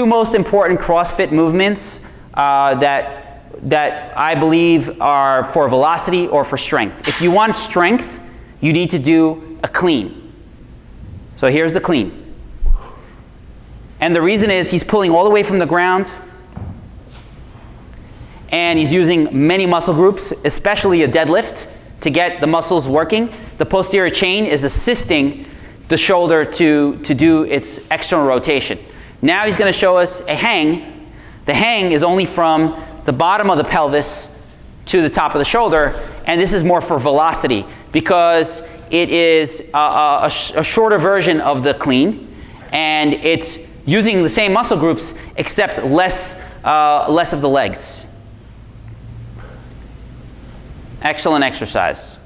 two most important CrossFit movements uh, that, that I believe are for velocity or for strength. If you want strength, you need to do a clean. So here's the clean. And the reason is he's pulling all the way from the ground and he's using many muscle groups, especially a deadlift, to get the muscles working. The posterior chain is assisting the shoulder to, to do its external rotation. Now he's going to show us a hang. The hang is only from the bottom of the pelvis to the top of the shoulder, and this is more for velocity because it is a, a, a shorter version of the clean, and it's using the same muscle groups except less, uh, less of the legs. Excellent exercise.